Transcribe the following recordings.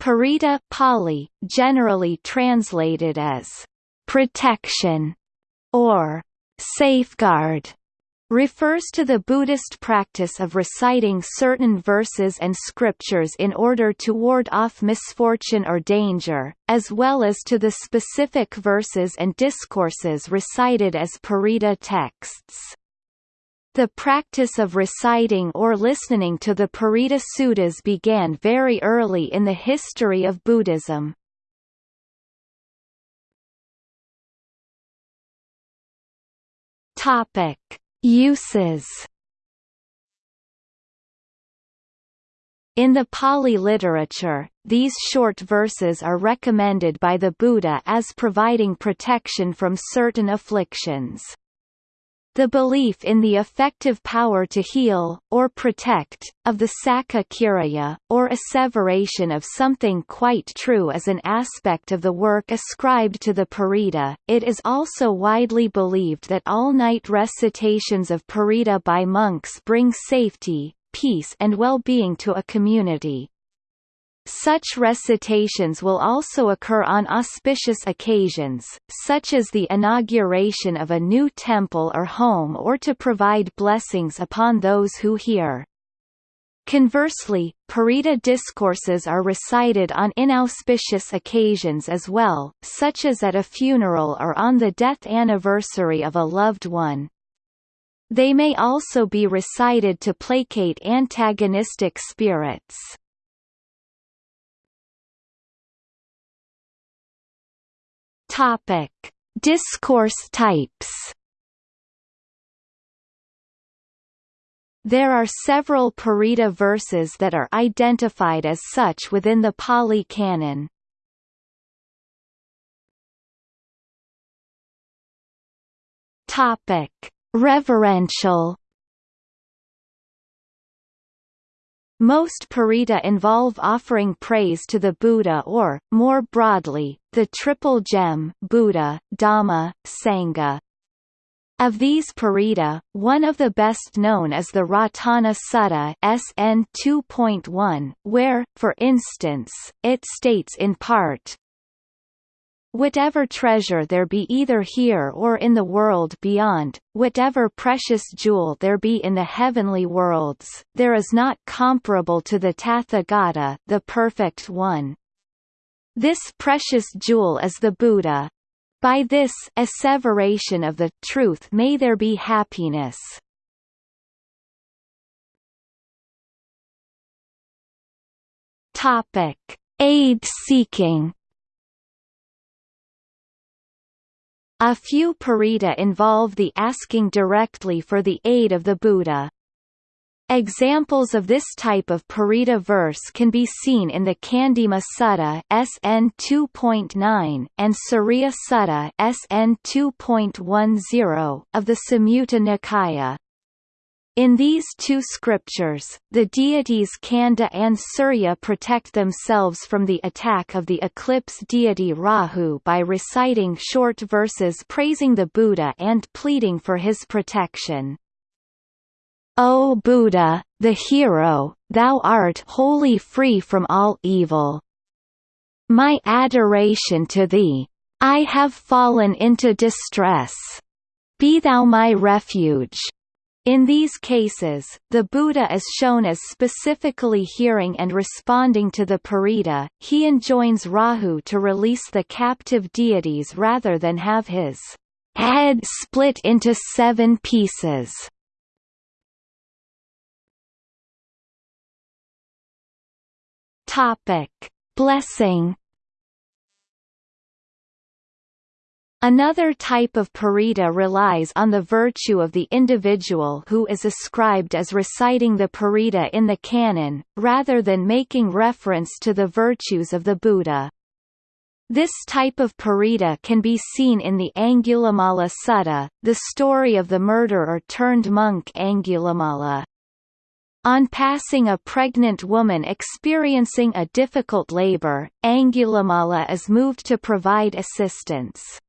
Parita Pali, generally translated as protection or safeguard, refers to the Buddhist practice of reciting certain verses and scriptures in order to ward off misfortune or danger, as well as to the specific verses and discourses recited as parita texts. The practice of reciting or listening to the Parita Suttas began very early in the history of Buddhism. Topic: Uses. In the Pali literature, these short verses are recommended by the Buddha as providing protection from certain afflictions. The belief in the effective power to heal, or protect, of the Saccakiriya, or asseveration of something quite true is an aspect of the work ascribed to the Parita. It is also widely believed that all-night recitations of Parita by monks bring safety, peace and well-being to a community. Such recitations will also occur on auspicious occasions, such as the inauguration of a new temple or home or to provide blessings upon those who hear. Conversely, Parita discourses are recited on inauspicious occasions as well, such as at a funeral or on the death anniversary of a loved one. They may also be recited to placate antagonistic spirits. Topic: Discourse types. There are several Parita verses that are identified as such within the Pali Canon. Topic: Reverential Most parita involve offering praise to the Buddha or, more broadly, the Triple Gem Buddha, Dhamma, Sangha. Of these parita, one of the best known is the Ratana Sutta SN 2.1, where, for instance, it states in part, Whatever treasure there be either here or in the world beyond, whatever precious jewel there be in the heavenly worlds, there is not comparable to the Tathagata the Perfect One. This precious jewel is the Buddha. By this asseveration of the truth may there be happiness. Topic: Aid seeking A few parita involve the asking directly for the aid of the Buddha. Examples of this type of parita verse can be seen in the Candima Sutta SN 2.9 and Suriya Sutta SN 2.10 of the Samyutta Nikaya. In these two scriptures, the deities Kanda and Surya protect themselves from the attack of the eclipse deity Rahu by reciting short verses praising the Buddha and pleading for his protection. O Buddha, the hero, thou art wholly free from all evil. My adoration to thee. I have fallen into distress. Be thou my refuge. In these cases, the Buddha is shown as specifically hearing and responding to the Parita, he enjoins Rahu to release the captive deities rather than have his head split into seven pieces. Topic. Blessing Another type of parita relies on the virtue of the individual who is ascribed as reciting the parita in the canon, rather than making reference to the virtues of the Buddha. This type of parita can be seen in the Angulimala Sutta, the story of the murderer turned monk Angulimala. On passing a pregnant woman experiencing a difficult labor, Angulimala is moved to provide assistance.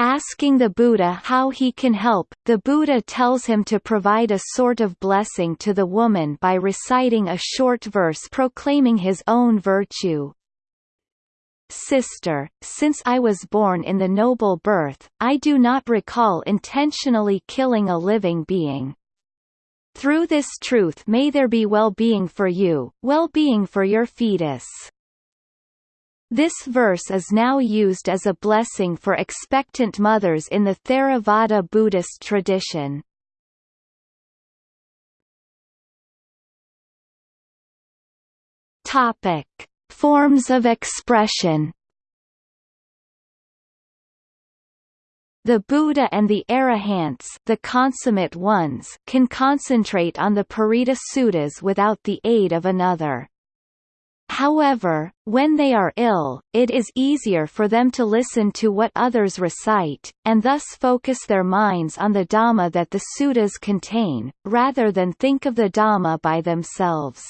Asking the Buddha how he can help, the Buddha tells him to provide a sort of blessing to the woman by reciting a short verse proclaiming his own virtue. Sister, since I was born in the noble birth, I do not recall intentionally killing a living being. Through this truth may there be well-being for you, well-being for your fetus. This verse is now used as a blessing for expectant mothers in the Theravada Buddhist tradition. Topic: Forms of expression The Buddha and the Arahants the consummate ones can concentrate on the Parita Suttas without the aid of another. However, when they are ill, it is easier for them to listen to what others recite, and thus focus their minds on the Dhamma that the suttas contain, rather than think of the Dhamma by themselves.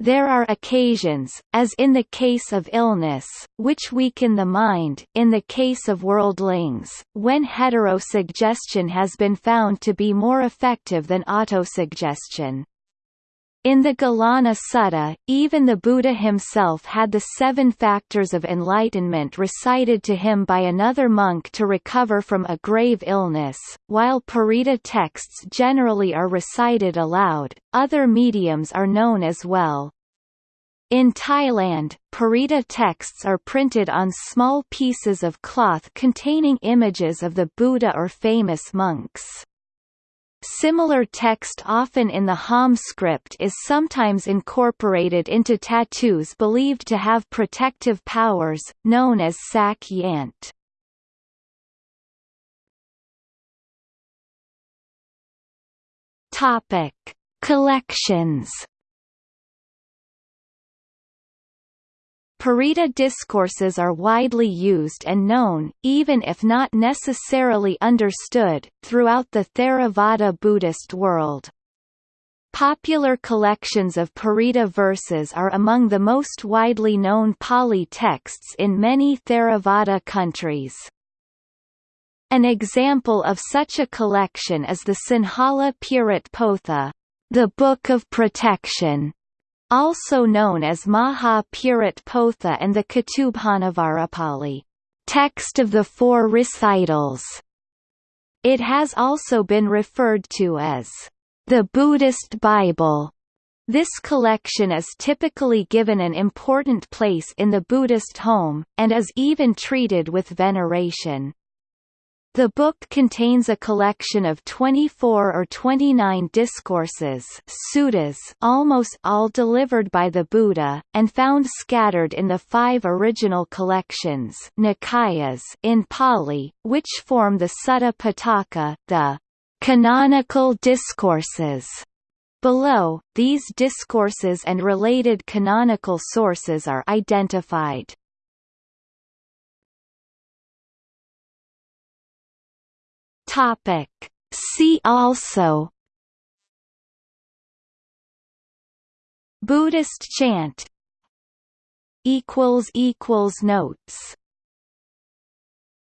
There are occasions, as in the case of illness, which weaken the mind in the case of worldlings, when heterosuggestion has been found to be more effective than autosuggestion. In the Gilana Sutta, even the Buddha himself had the seven factors of enlightenment recited to him by another monk to recover from a grave illness. While Parita texts generally are recited aloud, other mediums are known as well. In Thailand, Parita texts are printed on small pieces of cloth containing images of the Buddha or famous monks. Similar text often in the Khom script is sometimes incorporated into tattoos believed to have protective powers, known as sak yant. Collections Parita discourses are widely used and known, even if not necessarily understood, throughout the Theravada Buddhist world. Popular collections of Parita verses are among the most widely known Pali texts in many Theravada countries. An example of such a collection is the Sinhala Pirit Potha, the Book of Protection, also known as Maha Pirit Potha and the Catubhanavarapali, text of the four recitals. It has also been referred to as the Buddhist Bible. This collection is typically given an important place in the Buddhist home, and is even treated with veneration. The book contains a collection of 24 or 29 discourses suttas almost all delivered by the Buddha, and found scattered in the five original collections Nikayas in Pali, which form the Sutta Pitaka, the canonical discourses. Below, these discourses and related canonical sources are identified. Topic. See also. Buddhist chant. Equals equals notes